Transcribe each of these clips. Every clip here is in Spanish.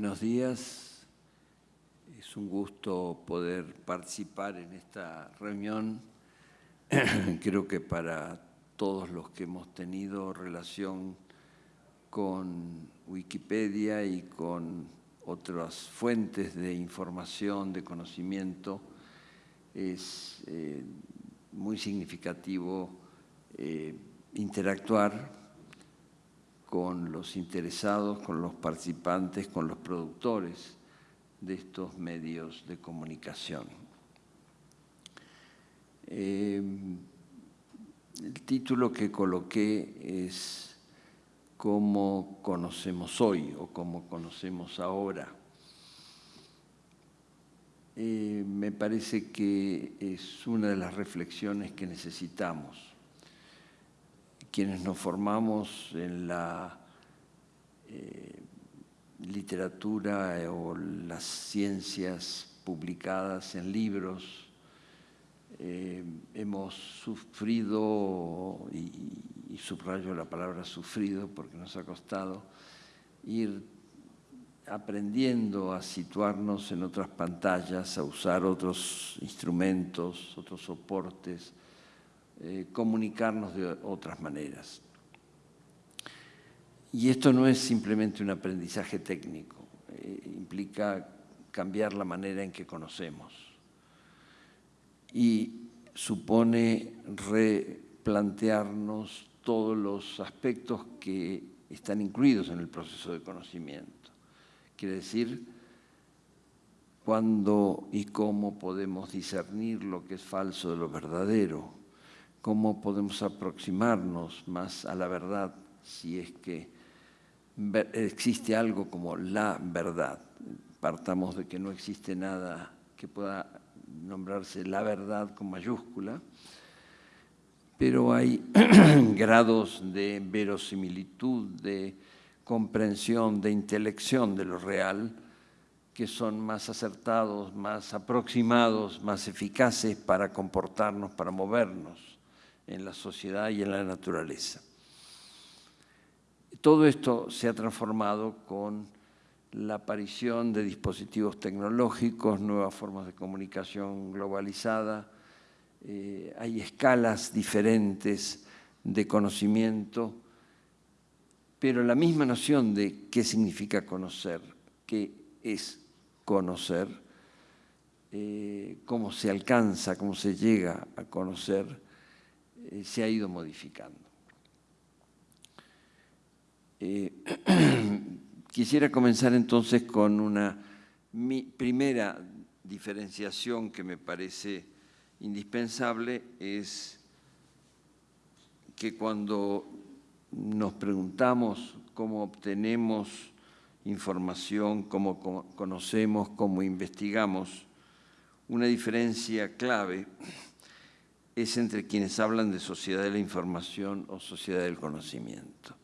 Buenos días. Es un gusto poder participar en esta reunión. Creo que para todos los que hemos tenido relación con Wikipedia y con otras fuentes de información, de conocimiento, es eh, muy significativo eh, interactuar con los interesados, con los participantes, con los productores de estos medios de comunicación. Eh, el título que coloqué es Cómo conocemos hoy o cómo conocemos ahora. Eh, me parece que es una de las reflexiones que necesitamos quienes nos formamos en la eh, literatura o las ciencias publicadas en libros, eh, hemos sufrido, y, y, subrayo la palabra sufrido porque nos ha costado, ir aprendiendo a situarnos en otras pantallas, a usar otros instrumentos, otros soportes, eh, comunicarnos de otras maneras. Y esto no es simplemente un aprendizaje técnico, eh, implica cambiar la manera en que conocemos y supone replantearnos todos los aspectos que están incluidos en el proceso de conocimiento. Quiere decir, cuándo y cómo podemos discernir lo que es falso de lo verdadero, cómo podemos aproximarnos más a la verdad si es que existe algo como la verdad. Partamos de que no existe nada que pueda nombrarse la verdad con mayúscula, pero hay grados de verosimilitud, de comprensión, de intelección de lo real, que son más acertados, más aproximados, más eficaces para comportarnos, para movernos en la sociedad y en la naturaleza. Todo esto se ha transformado con la aparición de dispositivos tecnológicos, nuevas formas de comunicación globalizada, eh, hay escalas diferentes de conocimiento, pero la misma noción de qué significa conocer, qué es conocer, eh, cómo se alcanza, cómo se llega a conocer, eh, se ha ido modificando. Eh, quisiera comenzar entonces con una primera diferenciación que me parece indispensable, es que cuando nos preguntamos cómo obtenemos información, cómo conocemos, cómo investigamos, una diferencia clave es entre quienes hablan de sociedad de la información o sociedad del conocimiento.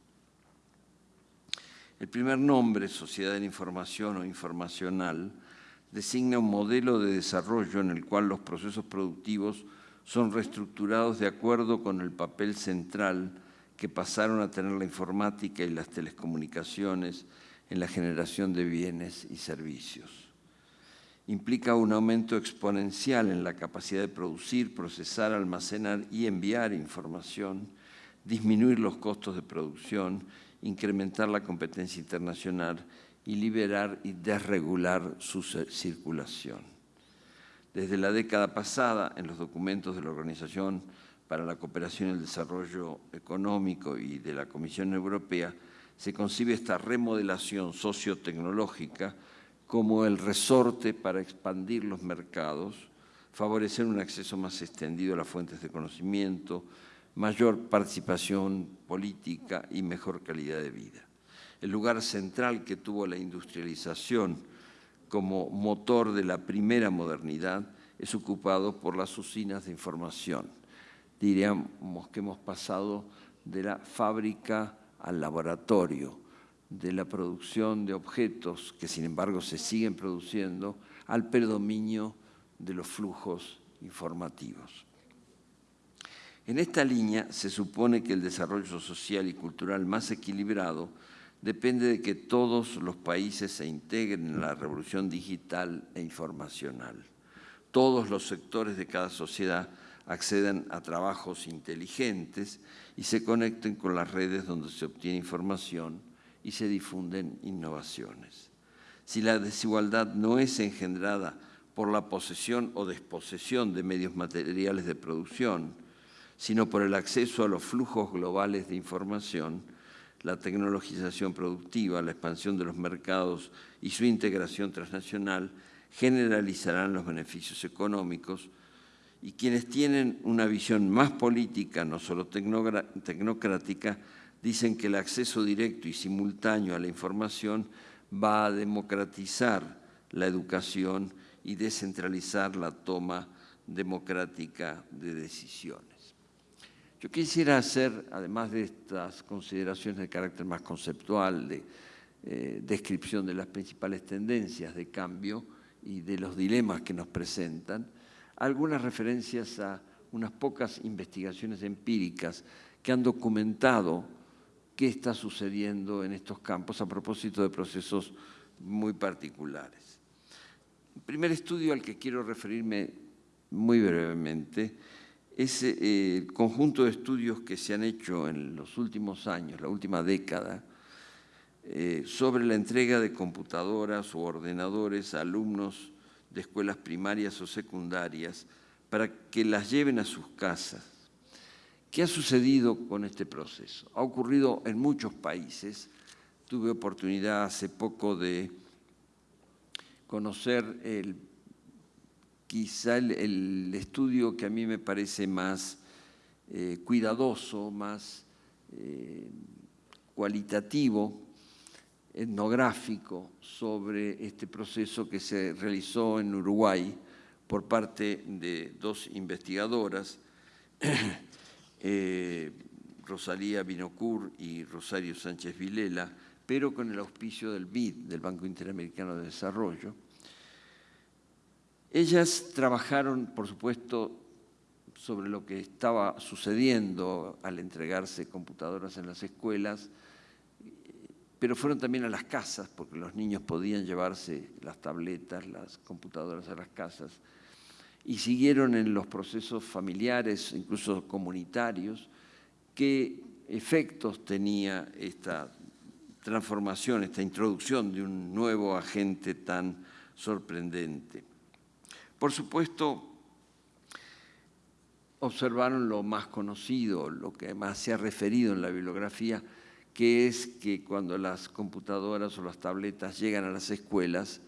El primer nombre, sociedad de la información o informacional, designa un modelo de desarrollo en el cual los procesos productivos son reestructurados de acuerdo con el papel central que pasaron a tener la informática y las telecomunicaciones en la generación de bienes y servicios implica un aumento exponencial en la capacidad de producir, procesar, almacenar y enviar información, disminuir los costos de producción, incrementar la competencia internacional y liberar y desregular su circulación. Desde la década pasada, en los documentos de la Organización para la Cooperación y el Desarrollo Económico y de la Comisión Europea, se concibe esta remodelación sociotecnológica como el resorte para expandir los mercados, favorecer un acceso más extendido a las fuentes de conocimiento, mayor participación política y mejor calidad de vida. El lugar central que tuvo la industrialización como motor de la primera modernidad es ocupado por las usinas de información. Diríamos que hemos pasado de la fábrica al laboratorio, de la producción de objetos que sin embargo se siguen produciendo al predominio de los flujos informativos. En esta línea se supone que el desarrollo social y cultural más equilibrado depende de que todos los países se integren en la revolución digital e informacional. Todos los sectores de cada sociedad accedan a trabajos inteligentes y se conecten con las redes donde se obtiene información y se difunden innovaciones. Si la desigualdad no es engendrada por la posesión o desposesión de medios materiales de producción, sino por el acceso a los flujos globales de información, la tecnologización productiva, la expansión de los mercados y su integración transnacional generalizarán los beneficios económicos y quienes tienen una visión más política, no solo tecnocrática, dicen que el acceso directo y simultáneo a la información va a democratizar la educación y descentralizar la toma democrática de decisiones. Yo quisiera hacer, además de estas consideraciones de carácter más conceptual, de eh, descripción de las principales tendencias de cambio y de los dilemas que nos presentan, algunas referencias a unas pocas investigaciones empíricas que han documentado qué está sucediendo en estos campos a propósito de procesos muy particulares. El primer estudio al que quiero referirme muy brevemente es eh, el conjunto de estudios que se han hecho en los últimos años, la última década, eh, sobre la entrega de computadoras o ordenadores a alumnos de escuelas primarias o secundarias para que las lleven a sus casas. ¿Qué ha sucedido con este proceso? Ha ocurrido en muchos países. Tuve oportunidad hace poco de conocer el, quizá el, estudio que a mí me parece más eh, cuidadoso, más eh, cualitativo, etnográfico sobre este proceso que se realizó en Uruguay por parte de dos investigadoras, eh, Rosalía Binocur y Rosario Sánchez Vilela, pero con el auspicio del BID, del Banco Interamericano de Desarrollo. Ellas trabajaron, por supuesto, sobre lo que estaba sucediendo al entregarse computadoras en las escuelas, pero fueron también a las casas, porque los niños podían llevarse las tabletas, las computadoras a las casas, y siguieron en los procesos familiares, incluso comunitarios, qué efectos tenía esta transformación, esta introducción de un nuevo agente tan sorprendente. Por supuesto, observaron lo más conocido, lo que más se ha referido en la bibliografía, que es que cuando las computadoras o las tabletas llegan a las escuelas,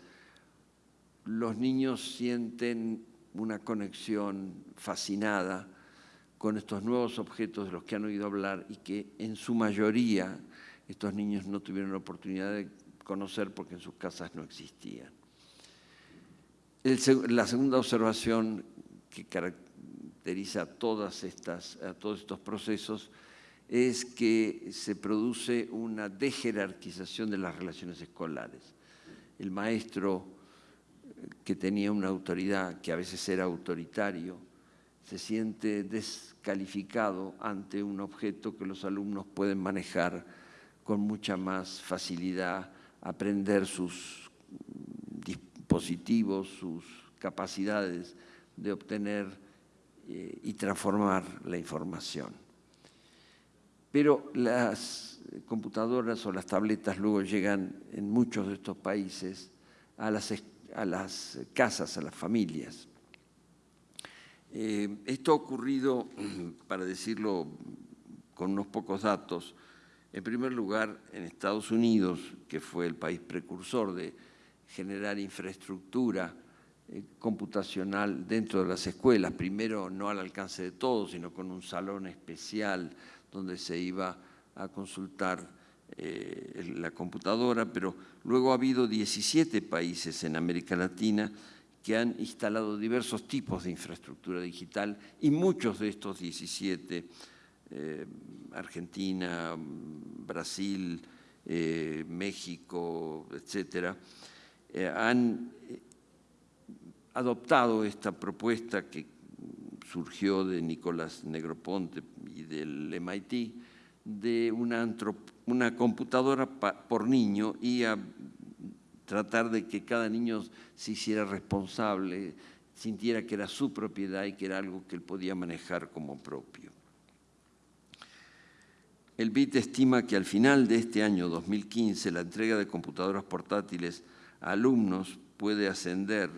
los niños sienten una conexión fascinada con estos nuevos objetos de los que han oído hablar y que en su mayoría estos niños no tuvieron la oportunidad de conocer porque en sus casas no existían. la segunda observación que caracteriza todas estas, a todos estos procesos es que se produce una dejerarquización de las relaciones escolares. El maestro que tenía una autoridad, que a veces era autoritario, se siente descalificado ante un objeto que los alumnos pueden manejar con mucha más facilidad aprender sus dispositivos, sus capacidades de obtener eh, y transformar la información. Pero las computadoras o las tabletas luego llegan en muchos de estos países a las, a las casas, a las familias. Eh, esto ha ocurrido, para decirlo con unos pocos datos, en primer lugar, en Estados Unidos, que fue el país precursor de generar infraestructura eh, computacional dentro de las escuelas, primero no al alcance de todos, sino con un salón especial donde se iba a consultar eh, la computadora, pero luego ha habido 17 países en América Latina que han instalado diversos tipos de infraestructura digital y muchos de estos 17 eh, Argentina, Brasil, eh, México, etcétera, han adoptado esta propuesta que surgió de Nicolás Negroponte y del MIT de una, una computadora por niño y a tratar de que cada niño se hiciera responsable, sintiera que era su propiedad y que era algo que él podía manejar como propio. El BIT estima que al final de este año 2015 la entrega de computadoras portátiles a alumnos puede ascender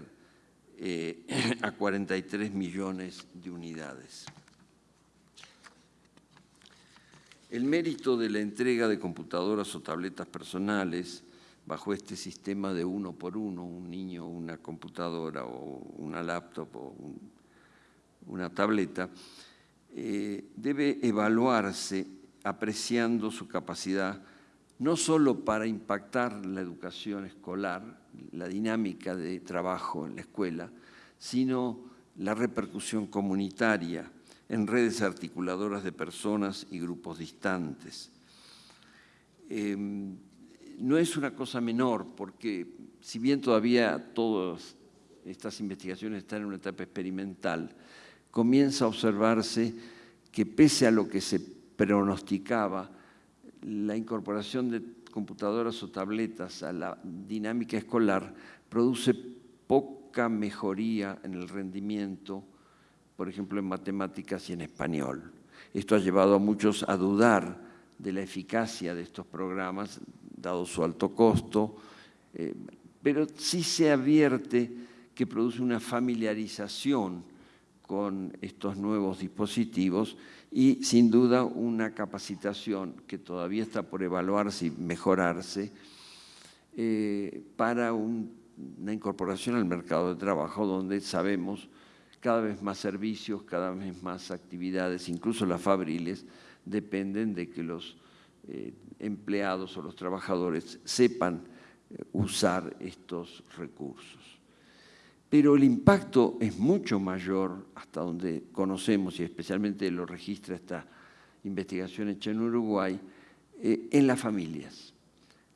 eh, a 43 millones de unidades. El mérito de la entrega de computadoras o tabletas personales bajo este sistema de uno por uno, un niño, una computadora o una laptop o una tableta, eh, debe evaluarse apreciando su capacidad no solo para impactar la educación escolar, la dinámica de trabajo en la escuela, sino la repercusión comunitaria en redes articuladoras de personas y grupos distantes. Em, no es una cosa menor, porque si bien todavía todas estas investigaciones están en una etapa experimental, comienza a observarse que pese a lo que se pronosticaba, la incorporación de computadoras o tabletas a la dinámica escolar produce poca mejoría en el rendimiento, por ejemplo, en matemáticas y en español. Esto ha llevado a muchos a dudar de la eficacia de estos programas, dado su alto costo, eh, pero sí se advierte que produce una familiarización con estos nuevos dispositivos y sin duda una capacitación que todavía está por evaluarse y mejorarse eh, para una incorporación al mercado de trabajo donde sabemos cada vez más servicios, cada vez más actividades, incluso las fabriles, dependen de que los eh, empleados o los trabajadores sepan eh, usar estos recursos pero el impacto es mucho mayor hasta donde conocemos y especialmente lo registra esta investigación hecha en Uruguay, eh, en las familias.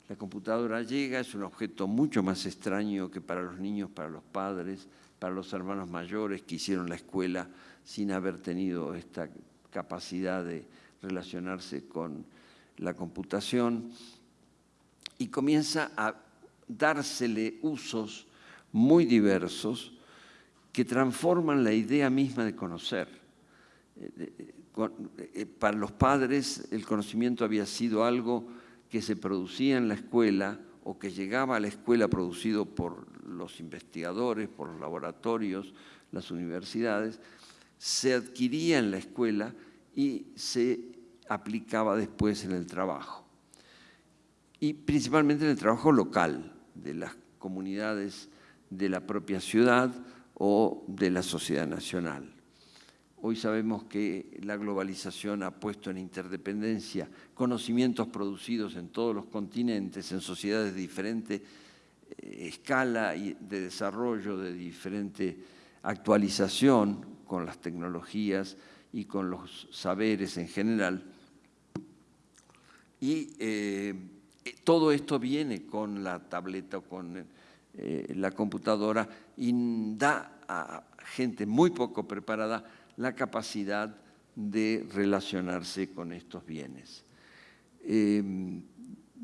La computadora llega, es un objeto mucho más extraño que para los niños, para los padres, para los hermanos mayores que hicieron la escuela sin haber tenido esta capacidad de relacionarse con la computación y comienza a dársele usos muy diversos que transforman la idea misma de conocer. Eh, eh, para los padres el conocimiento había sido algo que se producía en la escuela o que llegaba a la escuela producido por los investigadores, por los laboratorios, las universidades, se adquiría en la escuela y se aplicaba después en el trabajo. Y principalmente en el trabajo local de las comunidades de la propia ciudad o de la sociedad nacional. Hoy sabemos que la globalización ha puesto en interdependencia conocimientos producidos en todos los continentes, en sociedades de diferente eh, escala de desarrollo, de diferente actualización con las tecnologías y con los saberes en general. Y eh, todo esto viene con la tableta o con eh, la computadora y da a gente muy poco preparada la capacidad de relacionarse con estos bienes. Em,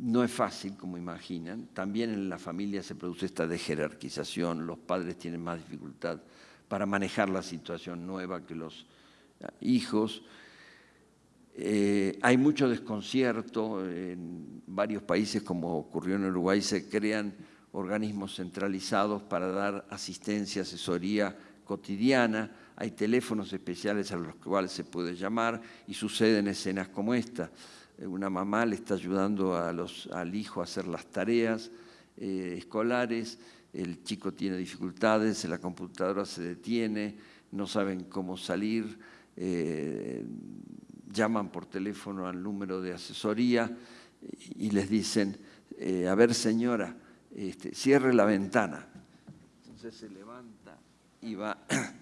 no es fácil, como imaginan. También en la familia se produce esta dejerarquización. Los padres tienen más dificultad para manejar la situación nueva que los eh, hijos. Eh, hay mucho desconcierto. En varios países, como ocurrió en Uruguay, se crean organismos centralizados para dar asistencia, asesoría cotidiana, hay teléfonos especiales a los cuales se puede llamar y suceden escenas como esta. Eh, una mamá le está ayudando al hijo a hacer las tareas eh, escolares, el chico tiene dificultades, la computadora se detiene, no saben cómo salir, eh, llaman por teléfono al número de asesoría y les dicen, a ver señora, este, cierre la ventana. Entonces se levanta y va.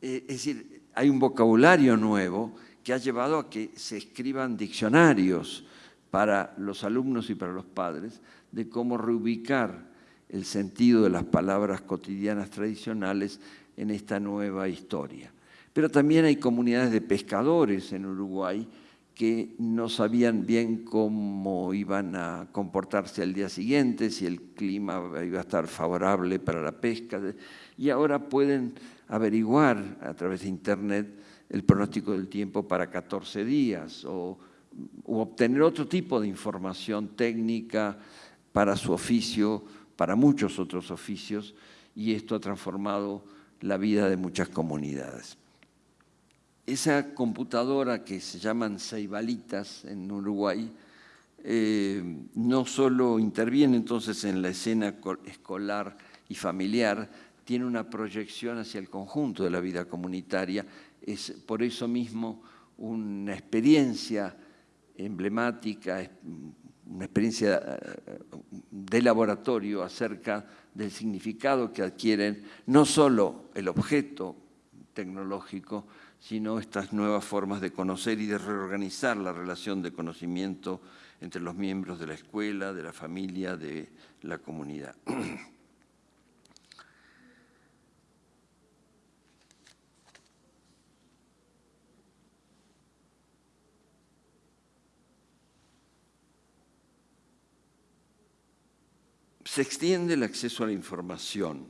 Es decir, hay un vocabulario nuevo que ha llevado a que se escriban diccionarios para los alumnos y para los padres de cómo reubicar el sentido de las palabras cotidianas tradicionales en esta nueva historia. Pero también hay comunidades de pescadores en Uruguay que no sabían bien cómo iban a comportarse al día siguiente, si el clima iba a estar favorable para la pesca, y ahora pueden averiguar a través de Internet el pronóstico del tiempo para 14 días o, obtener otro tipo de información técnica para su oficio, para muchos otros oficios, y esto ha transformado la vida de muchas comunidades. Esa computadora que se llaman ceibalitas en Uruguay, eh, no solo interviene entonces en la escena escolar y familiar, tiene una proyección hacia el conjunto de la vida comunitaria, es por eso mismo una experiencia emblemática, una experiencia eh, de laboratorio acerca del significado que adquieren no solo el objeto tecnológico, sino estas nuevas formas de conocer y de reorganizar la relación de conocimiento entre los miembros de la escuela, de la familia, de la comunidad. Se extiende el acceso a la información,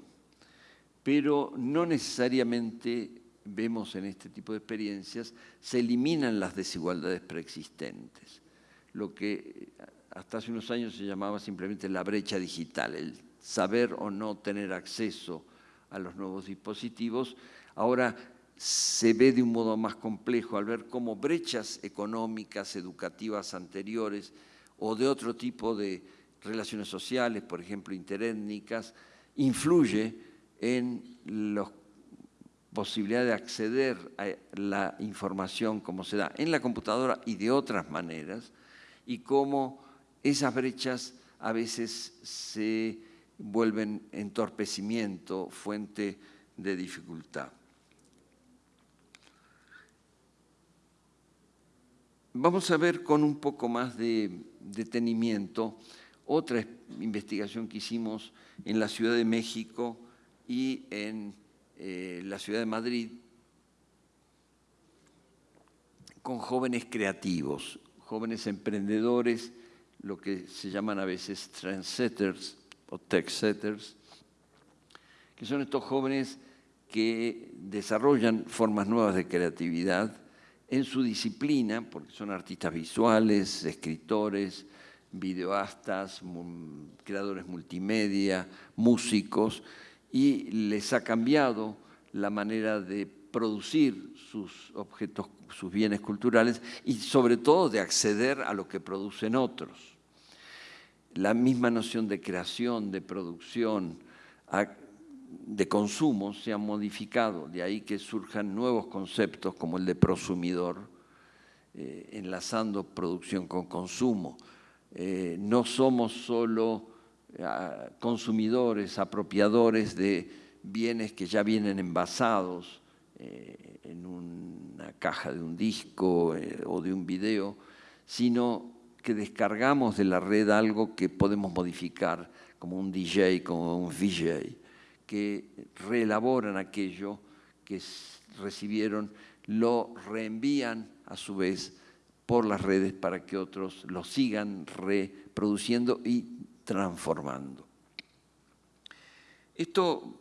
pero no necesariamente vemos en este tipo de experiencias, se eliminan las desigualdades preexistentes, lo que hasta hace unos años se llamaba simplemente la brecha digital, el saber o no tener acceso a los nuevos dispositivos, ahora se ve de un modo más complejo al ver cómo brechas económicas, educativas anteriores o de otro tipo de relaciones sociales, por ejemplo interétnicas, influye en los posibilidad de acceder a la información como se da en la computadora y de otras maneras, y cómo esas brechas a veces se vuelven entorpecimiento, fuente de dificultad. Vamos a ver con un poco más de detenimiento otra investigación que hicimos en la Ciudad de México y en eh, la ciudad de Madrid con jóvenes creativos, jóvenes emprendedores, lo que se llaman a veces trendsetters o techsetters, que son estos jóvenes que desarrollan formas nuevas de creatividad en su disciplina, porque son artistas visuales, escritores, videoastas, creadores multimedia, músicos, y les ha cambiado la manera de producir sus objetos, sus bienes culturales y sobre todo de acceder a lo que producen otros. La misma noción de creación, de producción, de consumo se ha modificado, de ahí que surjan nuevos conceptos como el de prosumidor, eh, enlazando producción con consumo. Eh, no somos solo consumidores, apropiadores de bienes que ya vienen envasados eh, en una caja de un disco eh, o de un video, sino que descargamos de la red algo que podemos modificar, como un DJ, como un VJ, que reelaboran aquello que recibieron, lo reenvían a su vez por las redes para que otros lo sigan reproduciendo y transformando. Esto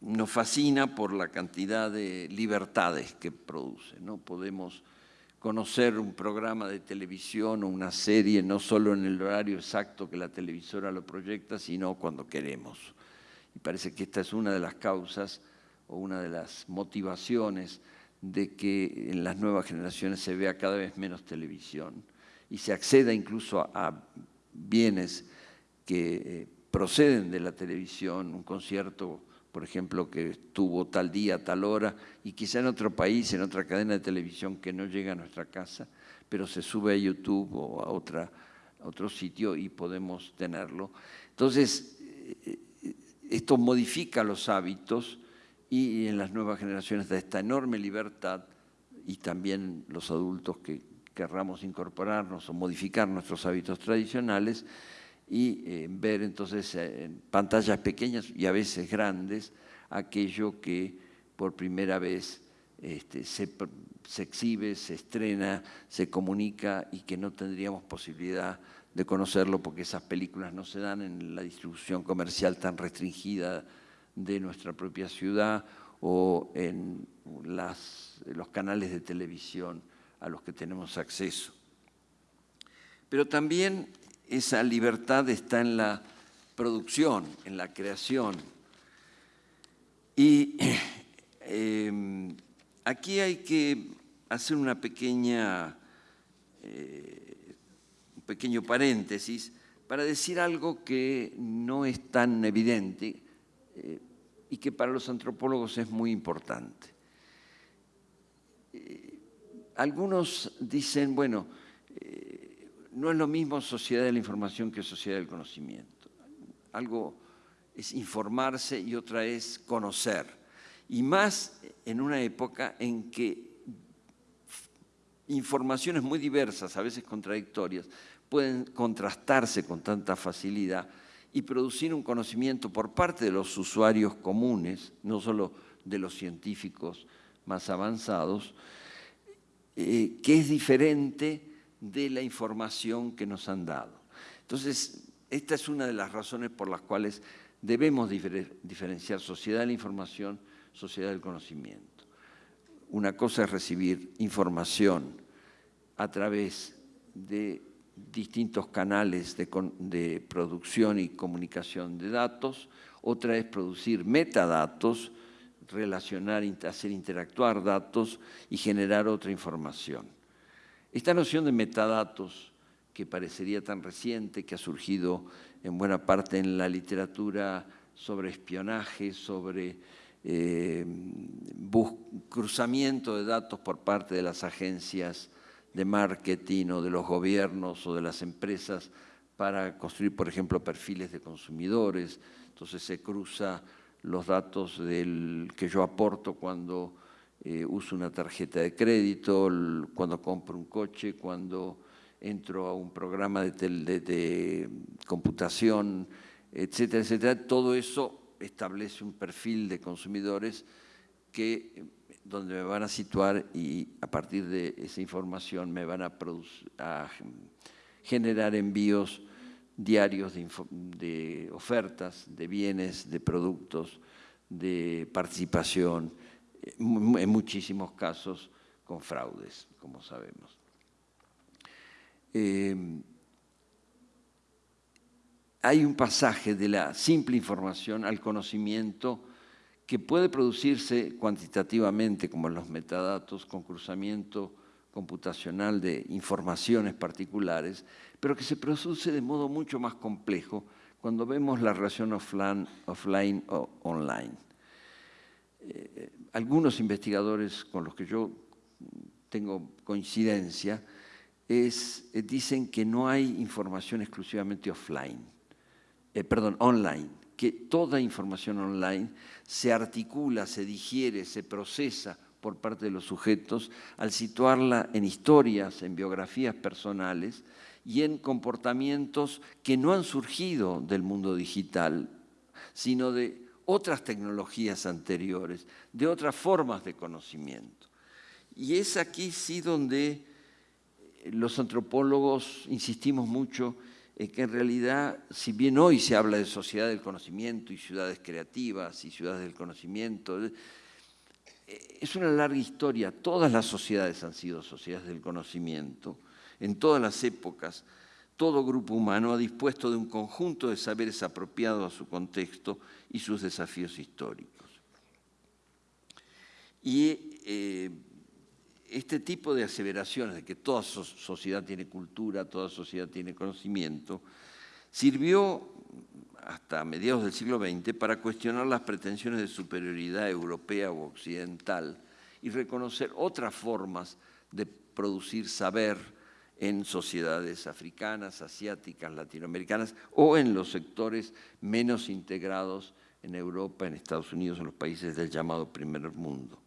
nos fascina por la cantidad de libertades que produce. ¿no? Podemos conocer un programa de televisión o una serie no solo en el horario exacto que la televisora lo proyecta, sino cuando queremos. Y parece que esta es una de las causas o una de las motivaciones de que en las nuevas generaciones se vea cada vez menos televisión y se acceda incluso a bienes que eh, proceden de la televisión, un concierto, por ejemplo, que estuvo tal día, tal hora, y quizá en otro país, en otra cadena de televisión que no llega a nuestra casa, pero se sube a YouTube o a, otra, otro sitio y podemos tenerlo. Entonces, eh, esto modifica los hábitos y en las nuevas generaciones da esta enorme libertad y también los adultos que querramos incorporarnos o modificar nuestros hábitos tradicionales, y eh, ver entonces eh, en pantallas pequeñas y a veces grandes aquello que por primera vez este, se exhibe, se estrena, se comunica y que no tendríamos posibilidad de conocerlo porque esas películas no se dan en la distribución comercial tan restringida de nuestra propia ciudad o en los canales de televisión a los que tenemos acceso. Pero también esa libertad está en la producción, en la creación. Y em, aquí hay que hacer una pequeña, eh, un pequeño paréntesis para decir algo que no es tan evidente eh, y que para los antropólogos es muy importante. Eh, algunos dicen, bueno, no es lo mismo sociedad de la información que sociedad del conocimiento. Algo es informarse y otra es conocer. Y más en una época en que informaciones muy diversas, a veces contradictorias, pueden contrastarse con tanta facilidad y producir un conocimiento por parte de los usuarios comunes, no solo de los científicos más avanzados, eh, que es diferente de la información que nos han dado. Entonces, esta es una de las razones por las cuales debemos diferenciar sociedad de la información, sociedad del conocimiento. Una cosa es recibir información a través de distintos canales de, producción y comunicación de datos, otra es producir metadatos, relacionar, hacer interactuar datos y generar otra información. Esta noción de metadatos, que parecería tan reciente, que ha surgido en buena parte en la literatura sobre espionaje, sobre eh, cruzamiento de datos por parte de las agencias de marketing o de los gobiernos o de las empresas para construir, por ejemplo, perfiles de consumidores. Entonces se cruza los datos del, que yo aporto cuando eh, uso una tarjeta de crédito, cuando compro un coche, cuando entro a un programa de, computación, etcétera, etcétera. Todo eso establece un perfil de consumidores que donde me van a situar y a partir de esa información me van a, a generar envíos diarios de, ofertas, de bienes, de productos, de participación, en muchísimos casos con fraudes, como sabemos. Eh, hay un pasaje de la simple información al conocimiento que puede producirse cuantitativamente, como los metadatos, con cruzamiento computacional de informaciones particulares, pero que se produce de modo mucho más complejo cuando vemos la relación offline, offline o online. Eh, algunos investigadores con los que yo tengo coincidencia eh, dicen que no hay información exclusivamente offline, eh, perdón, online, que toda información online se articula, se digiere, se procesa por parte de los sujetos al situarla en historias, en biografías personales y en comportamientos que no han surgido del mundo digital, sino de otras tecnologías anteriores, de otras formas de conocimiento. Y es aquí sí donde los antropólogos insistimos mucho en que en realidad, si bien hoy se habla de sociedad del conocimiento y ciudades creativas y ciudades del conocimiento, eh, es una larga historia. Todas las sociedades han sido sociedades del conocimiento, en todas las épocas, todo grupo humano ha dispuesto de un conjunto de saberes apropiados a su contexto y sus desafíos históricos. Y eh, este tipo de aseveraciones de que toda sociedad tiene cultura, toda sociedad tiene conocimiento, sirvió hasta mediados del siglo XX para cuestionar las pretensiones de superioridad europea o occidental y reconocer otras formas de producir saber, en sociedades africanas, asiáticas, latinoamericanas o en los sectores menos integrados en Europa, en Estados Unidos, en los países del llamado primer mundo.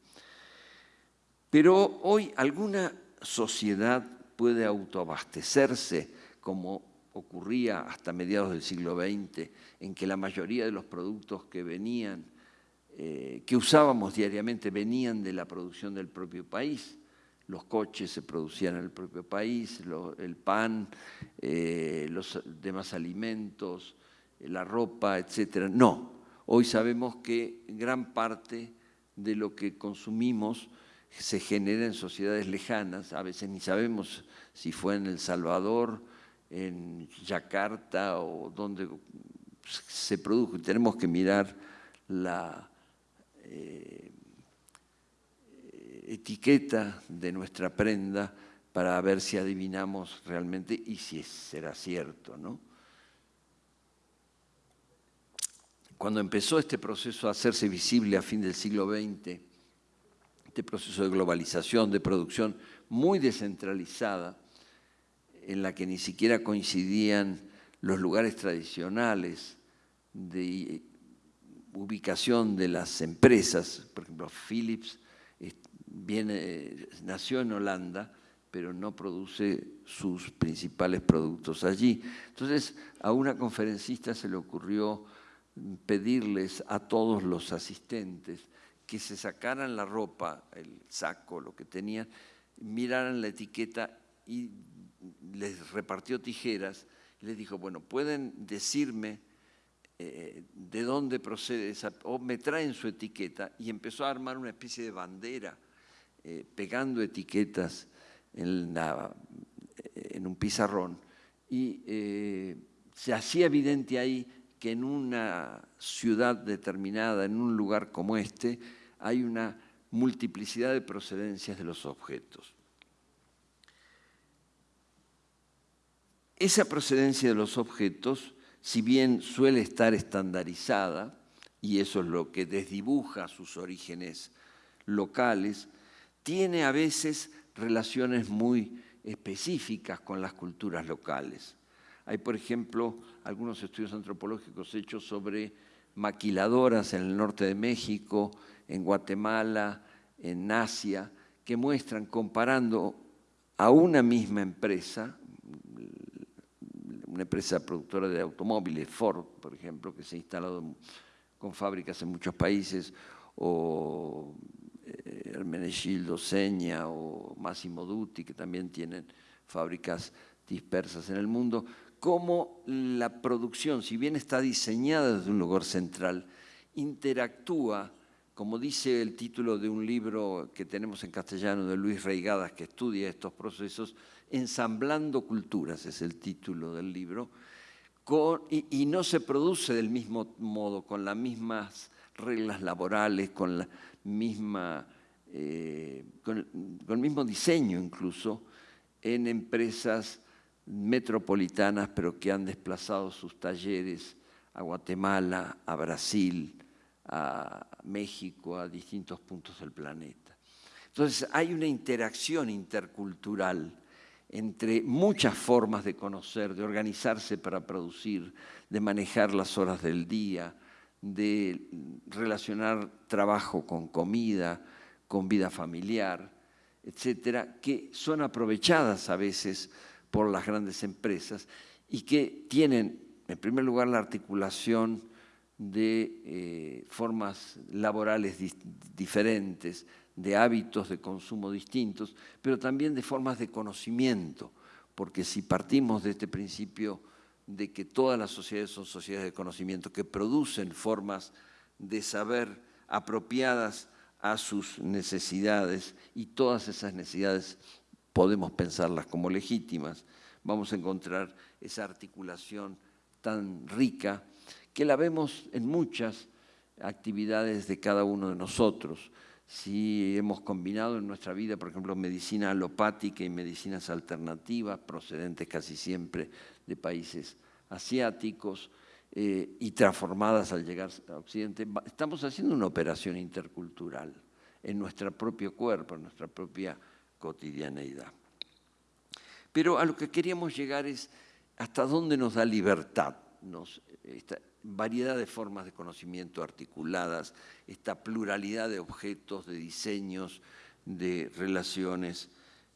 Pero hoy alguna sociedad puede autoabastecerse como ocurría hasta mediados del siglo XX, en que la mayoría de los productos que venían eh, que usábamos diariamente venían de la producción del propio país. Los coches se producían en el propio país, el pan, eh, los demás alimentos, la ropa, etc. No, hoy sabemos que gran parte de lo que consumimos se genera en sociedades lejanas, a veces ni sabemos si fue en El Salvador, en Yakarta o donde se produjo. Tenemos que mirar la eh, etiqueta de nuestra prenda para ver si adivinamos realmente y si será cierto. ¿no? Cuando empezó este proceso a hacerse visible a fin del siglo XX, este proceso de globalización, de producción muy descentralizada, en la que ni siquiera coincidían los lugares tradicionales de ubicación de las empresas, por ejemplo, Philips viene, nació en Holanda, pero no produce sus principales productos allí. Entonces, a una conferencista se le ocurrió pedirles a todos los asistentes que se sacaran la ropa, el saco, lo que tenían, miraran la etiqueta y les repartió tijeras les dijo, bueno, pueden decirme eh, de dónde procede esa, o me traen su etiqueta, y empezó a armar una especie de bandera, eh, pegando etiquetas en, en, un pizarrón, y eh, se hacía evidente ahí que en una ciudad determinada, en un lugar como este, hay una multiplicidad de procedencias de los objetos. Esa procedencia de los objetos si bien suele estar estandarizada, y eso es lo que desdibuja sus orígenes locales, tiene a veces relaciones muy específicas con las culturas locales. Hay, por ejemplo, algunos estudios antropológicos hechos sobre maquiladoras en el norte de México, en Guatemala, en Asia, que muestran, comparando a una misma empresa, una empresa productora de automóviles, Ford, por ejemplo, que se ha instalado con fábricas en muchos países, o eh, Hermenegildo Seña o Massimo Dutti, que también tienen fábricas dispersas en el mundo, cómo la producción, si bien está diseñada desde un lugar central, interactúa, como dice el título de un libro que tenemos en castellano de Luis Reigadas, que estudia estos procesos, Ensamblando Culturas es el título del libro, y, no se produce del mismo modo, con las mismas reglas laborales, con, la misma, eh, con, el mismo diseño incluso, en empresas metropolitanas, pero que han desplazado sus talleres a Guatemala, a Brasil, a México, a distintos puntos del planeta. Entonces hay una interacción intercultural entre muchas formas de conocer, de organizarse para producir, de manejar las horas del día, de relacionar trabajo con comida, con vida familiar, etcétera, que son aprovechadas a veces por las grandes empresas y que tienen, en primer lugar, la articulación de eh, formas laborales diferentes, de hábitos de consumo distintos, pero también de formas de conocimiento, porque si partimos de este principio de que todas las sociedades son sociedades de conocimiento, que producen formas de saber apropiadas a sus necesidades y todas esas necesidades podemos pensarlas como legítimas, vamos a encontrar esa articulación tan rica que la vemos en muchas actividades de cada uno de nosotros. Si hemos combinado en nuestra vida, por ejemplo, medicina alopática y medicinas alternativas, procedentes casi siempre de países asiáticos eh, y transformadas al llegar a Occidente, estamos haciendo una operación intercultural en nuestro propio cuerpo, en nuestra propia cotidianeidad. Pero a lo que queríamos llegar es hasta dónde nos da libertad nos, variedad de formas de conocimiento articuladas, esta pluralidad de objetos, de diseños, de relaciones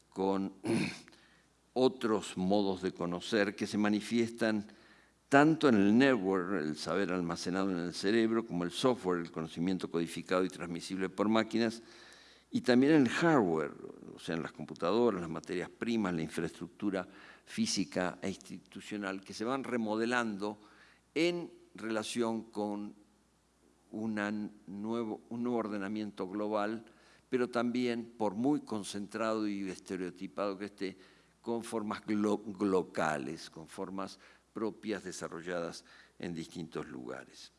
con otros modos de conocer que se manifiestan tanto en el network, el saber almacenado en el cerebro, como el software, el conocimiento codificado y transmisible por máquinas, y también el hardware, o sea, en las computadoras, las materias primas, la infraestructura física e institucional, que se van remodelando en relación con un nuevo ordenamiento global, pero también, por muy concentrado y estereotipado que esté, con formas locales, con formas propias desarrolladas en distintos lugares.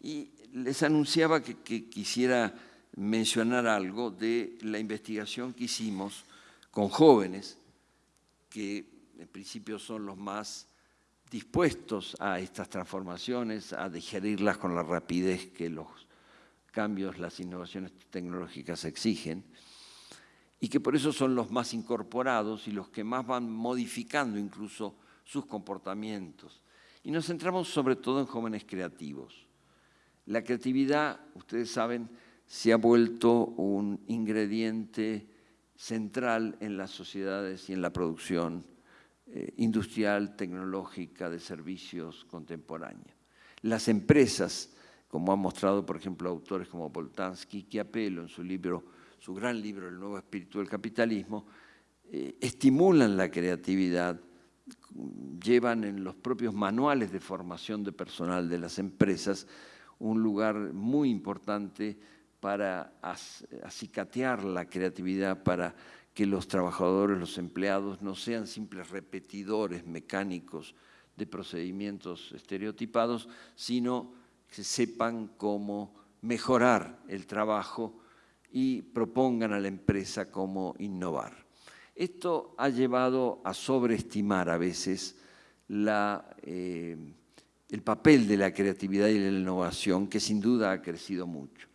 Y les anunciaba que quisiera mencionar algo de la investigación que hicimos con jóvenes, que en principio son los más dispuestos a estas transformaciones, a digerirlas con la rapidez que los cambios, las innovaciones tecnológicas exigen, y que por eso son los más incorporados y los que más van modificando incluso sus comportamientos. Y nos centramos sobre todo en jóvenes creativos. La creatividad, ustedes saben, se ha vuelto un ingrediente central en las sociedades y en la producción eh, industrial, tecnológica, de servicios contemporánea. Las empresas, como han mostrado, por ejemplo, autores como Boltanski, que apelo en su libro, su gran libro, El nuevo espíritu del capitalismo, eh, estimulan la creatividad, llevan en los propios manuales de formación de personal de las empresas un lugar muy importante para acicatear la creatividad, para que los trabajadores, los empleados, no sean simples repetidores mecánicos de procedimientos estereotipados, sino que sepan cómo mejorar el trabajo y propongan a la empresa cómo innovar. Esto ha llevado a sobreestimar a veces eh, el papel de la creatividad y la innovación, que sin duda ha crecido mucho.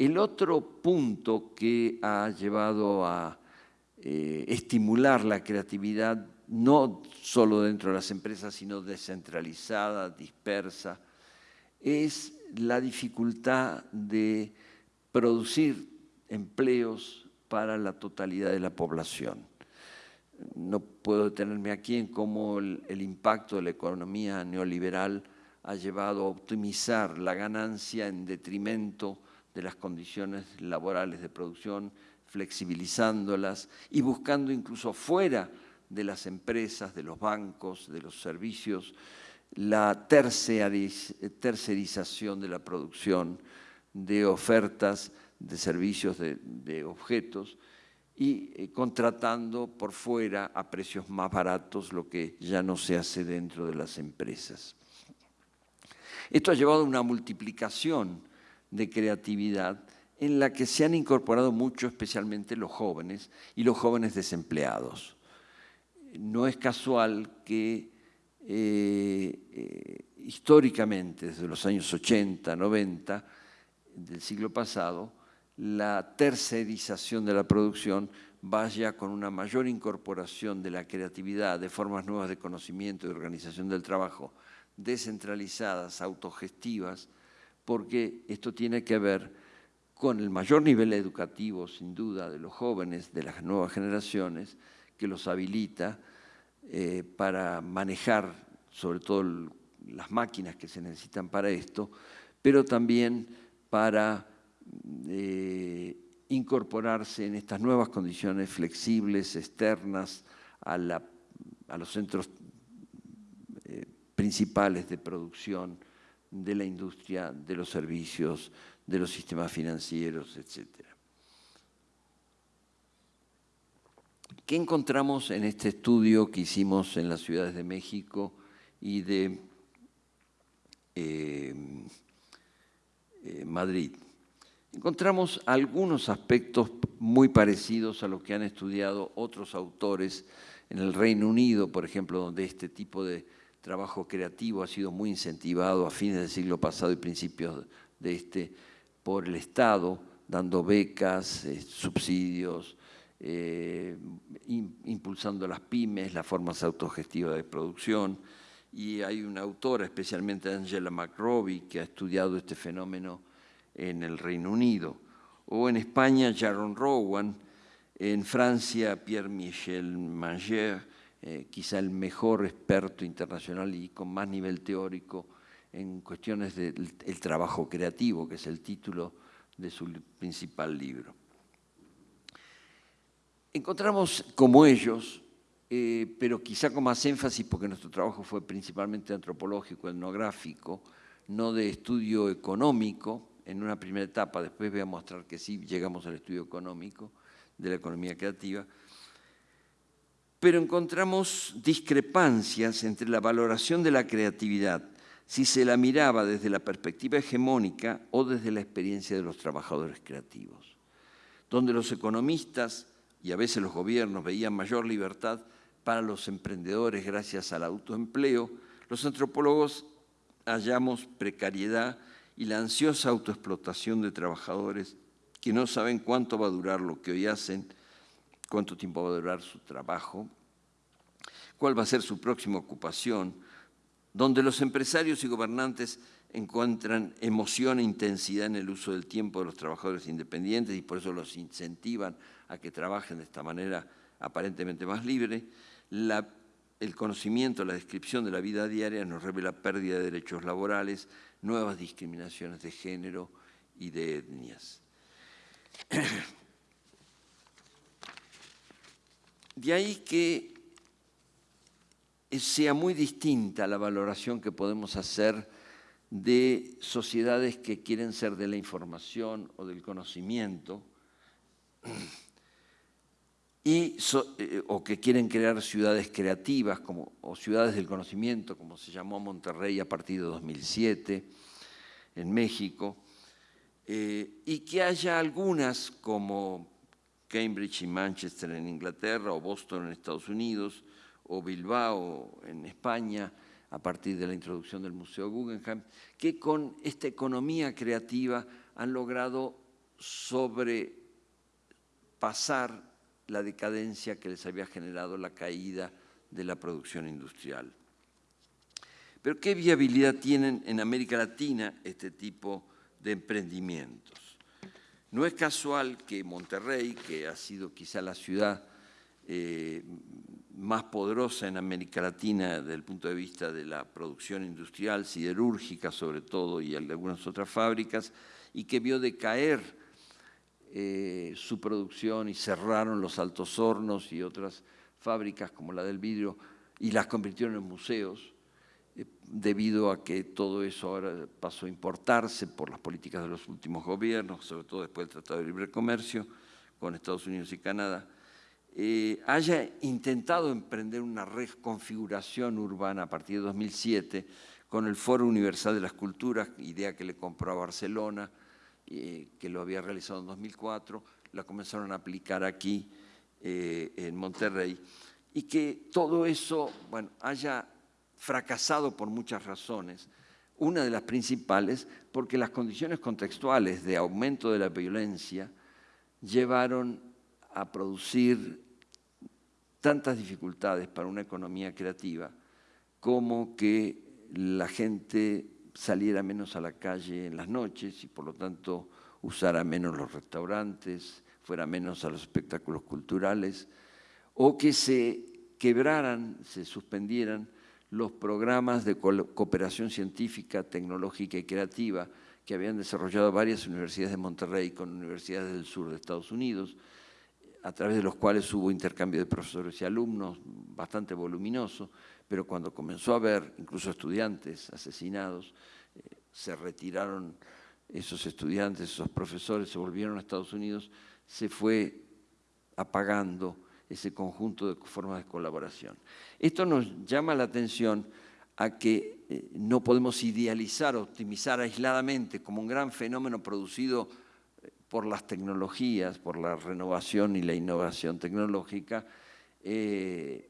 El otro punto que ha llevado a eh, estimular la creatividad, no solo dentro de las empresas, sino descentralizada, dispersa, es la dificultad de producir empleos para la totalidad de la población. No puedo detenerme aquí en cómo el, el impacto de la economía neoliberal ha llevado a optimizar la ganancia en detrimento de las condiciones laborales de producción, flexibilizándolas y buscando incluso fuera de las empresas, de los bancos, de los servicios, la tercerización de la producción de ofertas de servicios de, objetos y eh, contratando por fuera a precios más baratos lo que ya no se hace dentro de las empresas. Esto ha llevado a una multiplicación de creatividad en la que se han incorporado mucho, especialmente los jóvenes y los jóvenes desempleados. No es casual que eh, eh, históricamente, desde los años 80, 90 del siglo pasado, la tercerización de la producción vaya con una mayor incorporación de la creatividad, de formas nuevas de conocimiento y organización del trabajo, descentralizadas, autogestivas, porque esto tiene que ver con el mayor nivel educativo, sin duda, de los jóvenes, de las nuevas generaciones, que los habilita eh, para manejar sobre todo las máquinas que se necesitan para esto, pero también para eh, incorporarse en estas nuevas condiciones flexibles, externas, a, los centros eh, principales de producción, de la industria, de los servicios, de los sistemas financieros, etc. ¿Qué encontramos en este estudio que hicimos en las ciudades de México y de eh, eh, Madrid? Encontramos algunos aspectos muy parecidos a lo que han estudiado otros autores en el Reino Unido, por ejemplo, donde este tipo de trabajo creativo ha sido muy incentivado a fines del siglo pasado y principios de este por el Estado, dando becas, eh, subsidios, eh, impulsando las pymes, las formas autogestivas de producción. Y hay una autora, especialmente Angela McRobbie, que ha estudiado este fenómeno en el Reino Unido. O en España, Jaron Rowan, en Francia, Pierre-Michel Manger, eh, quizá el mejor experto internacional y con más nivel teórico en cuestiones del trabajo creativo, que es el título de su principal libro. Encontramos como ellos, eh, pero quizá con más énfasis porque nuestro trabajo fue principalmente antropológico, etnográfico, no de estudio económico en una primera etapa, después voy a mostrar que sí llegamos al estudio económico de la economía creativa, pero encontramos discrepancias entre la valoración de la creatividad, si se la miraba desde la perspectiva hegemónica o desde la experiencia de los trabajadores creativos, donde los economistas y a veces los gobiernos veían mayor libertad para los emprendedores gracias al autoempleo, los antropólogos hallamos precariedad y la ansiosa autoexplotación de trabajadores que no saben cuánto va a durar lo que hoy hacen cuánto tiempo va a durar su trabajo, cuál va a ser su próxima ocupación, donde los empresarios y gobernantes encuentran emoción e intensidad en el uso del tiempo de los trabajadores independientes y por eso los incentivan a que trabajen de esta manera aparentemente más libre, el conocimiento, la descripción de la vida diaria nos revela pérdida de derechos laborales, nuevas discriminaciones de género y de etnias. De ahí que sea muy distinta la valoración que podemos hacer de sociedades que quieren ser de la información o del conocimiento y, eh, o que quieren crear ciudades creativas como, o ciudades del conocimiento, como se llamó Monterrey a partir de 2007 en México, eh, y que haya algunas como Cambridge y Manchester en Inglaterra, o Boston en Estados Unidos, o Bilbao en España, a partir de la introducción del Museo Guggenheim, que con esta economía creativa han logrado sobrepasar la decadencia que les había generado la caída de la producción industrial. Pero ¿qué viabilidad tienen en América Latina este tipo de emprendimientos? No es casual que Monterrey, que ha sido quizá la ciudad eh, más poderosa en América Latina desde el punto de vista de la producción industrial, siderúrgica sobre todo, y algunas otras fábricas, y que vio decaer eh, su producción y cerraron los altos hornos y otras fábricas como la del vidrio y las convirtieron en museos, debido a que todo eso ahora pasó a importarse por las políticas de los últimos gobiernos, sobre todo después del Tratado de Libre Comercio con Estados Unidos y Canadá, eh, haya intentado emprender una reconfiguración urbana a partir de 2007 con el Foro Universal de las Culturas, idea que le compró a Barcelona, eh, que lo había realizado en 2004, la comenzaron a aplicar aquí en Monterrey, y que todo eso bueno, haya fracasado por muchas razones. Una de las principales, porque las condiciones contextuales de aumento de la violencia llevaron a producir tantas dificultades para una economía creativa como que la gente saliera menos a la calle en las noches y por lo tanto usara menos los restaurantes, fuera menos a los espectáculos culturales, o que se quebraran, se suspendieran los programas de cooperación científica, tecnológica y creativa que habían desarrollado varias universidades de Monterrey con universidades del sur de Estados Unidos, a través de los cuales hubo intercambio de profesores y alumnos bastante voluminoso, pero cuando comenzó a haber incluso estudiantes asesinados, eh, se retiraron esos estudiantes, esos profesores, se volvieron a Estados Unidos, se fue apagando ese conjunto de formas de colaboración. Esto nos llama la atención a que eh, no podemos idealizar, optimizar aisladamente como un gran fenómeno producido eh, por las tecnologías, por la renovación y la innovación tecnológica, eh,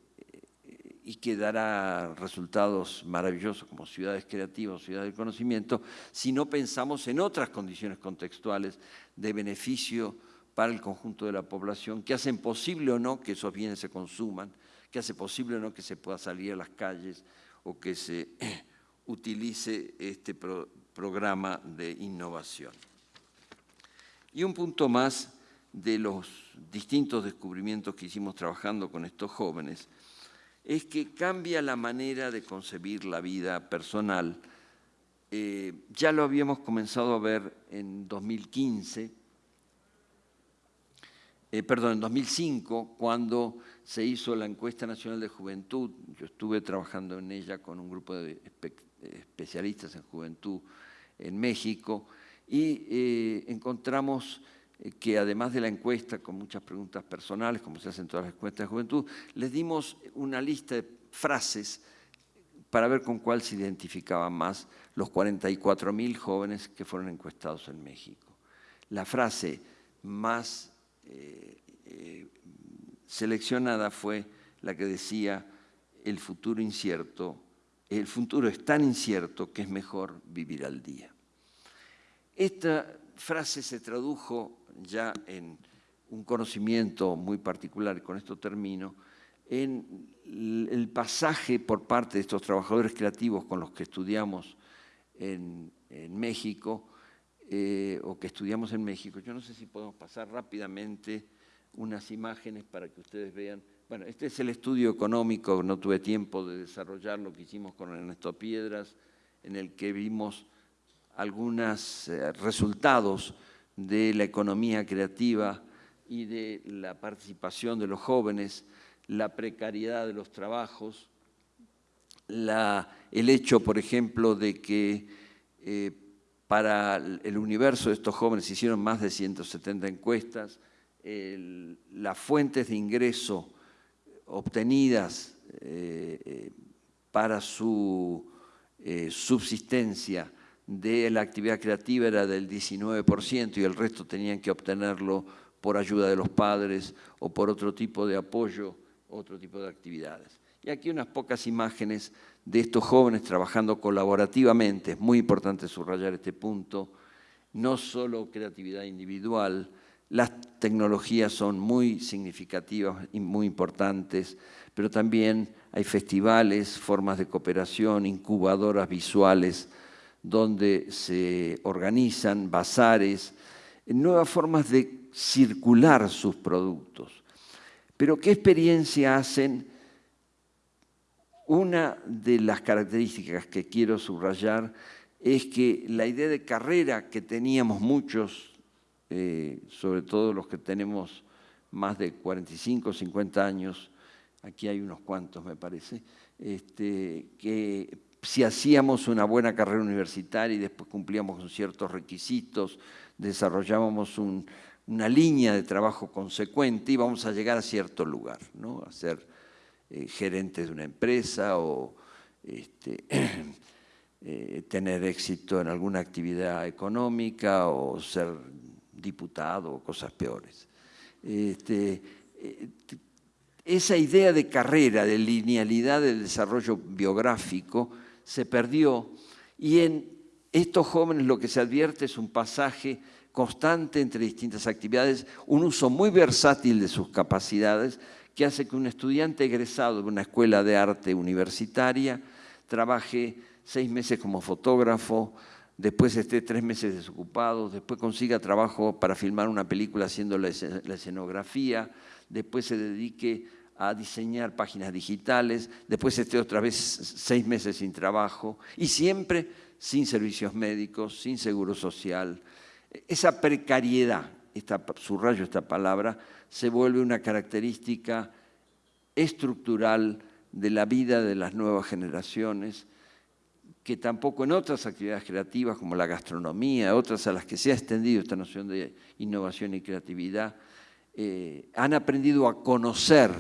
y que dará resultados maravillosos como ciudades creativas, ciudades del conocimiento, si no pensamos en otras condiciones contextuales de beneficio para el conjunto de la población, que hacen posible o no que esos bienes se consuman, que hace posible o no que se pueda salir a las calles o que se utilice este programa de innovación. Y un punto más de los distintos descubrimientos que hicimos trabajando con estos jóvenes, es que cambia la manera de concebir la vida personal. Eh, ya lo habíamos comenzado a ver en 2015, eh, perdón, en 2005, cuando se hizo la encuesta nacional de juventud. Yo estuve trabajando en ella con un grupo de especialistas en juventud en México y eh, encontramos eh, que además de la encuesta con muchas preguntas personales, como se hacen todas las encuestas de juventud, les dimos una lista de frases para ver con cuál se identificaban más los 44.000 jóvenes que fueron encuestados en México. La frase más eh, seleccionada fue la que decía el futuro incierto, el futuro es tan incierto que es mejor vivir al día. Esta frase se tradujo ya en un conocimiento muy particular, con esto termino, en el pasaje por parte de estos trabajadores creativos con los que estudiamos en, México, eh, o que estudiamos en México. Yo no sé si podemos pasar rápidamente unas imágenes para que ustedes vean. Bueno, este es el estudio económico, no tuve tiempo de desarrollarlo, que hicimos con Ernesto Piedras, en el que vimos algunos eh, resultados de la economía creativa y de la participación de los jóvenes, la precariedad de los trabajos, el hecho, por ejemplo, de que eh, para el universo de estos jóvenes se hicieron más de 170 encuestas, las fuentes de ingreso obtenidas eh, eh, para su subsistencia de la actividad creativa era del 19% y el resto tenían que obtenerlo por ayuda de los padres o por otro tipo de apoyo, otro tipo de actividades. Y aquí unas pocas imágenes de estos jóvenes trabajando colaborativamente, es muy importante subrayar este punto, no solo creatividad individual, las tecnologías son muy significativas y muy importantes, pero también hay festivales, formas de cooperación, incubadoras visuales, donde se organizan bazares, nuevas formas de circular sus productos. Pero ¿qué experiencia hacen? Una de las características que quiero subrayar es que la idea de carrera que teníamos muchos, eh, sobre todo los que tenemos más de 45 o 50 años, aquí hay unos cuantos me parece, este, que si hacíamos una buena carrera universitaria y después cumplíamos con ciertos requisitos, desarrollábamos una línea de trabajo consecuente, íbamos a llegar a cierto lugar, ¿no? a ser eh, gerente de una empresa o este, eh, tener éxito en alguna actividad económica o ser diputado o cosas peores. Este, eh, esa idea de carrera, de linealidad del desarrollo biográfico, se perdió y en estos jóvenes lo que se advierte es un pasaje constante entre distintas actividades, un uso muy versátil de sus capacidades que hace que un estudiante egresado de una escuela de arte universitaria trabaje seis meses como fotógrafo, después esté tres meses desocupado, después consiga trabajo para filmar una película haciendo la escenografía, después se dedique a diseñar páginas digitales, después esté otra vez seis meses sin trabajo y siempre sin servicios médicos, sin seguro social. Esa precariedad, esta, subrayo esta palabra, se vuelve una característica estructural de la vida de las nuevas generaciones, que tampoco en otras actividades creativas como la gastronomía, otras a las que se ha extendido esta noción de innovación y creatividad, eh, han aprendido a conocer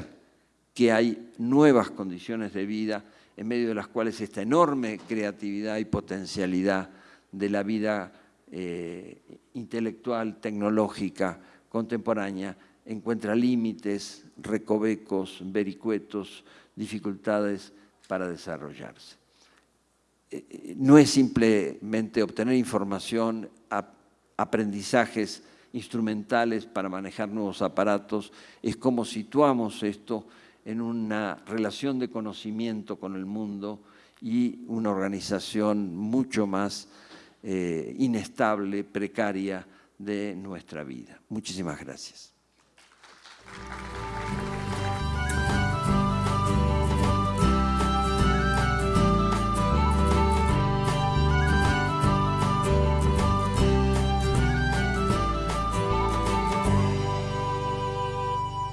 que hay nuevas condiciones de vida en medio de las cuales esta enorme creatividad y potencialidad de la vida eh, intelectual, tecnológica, contemporánea, encuentra límites, recovecos, vericuetos, dificultades para desarrollarse. Eh, eh, no es simplemente obtener información, aprendizajes instrumentales para manejar nuevos aparatos, es cómo situamos esto en una relación de conocimiento con el mundo y una organización mucho más eh, inestable, precaria de nuestra vida. Muchísimas gracias.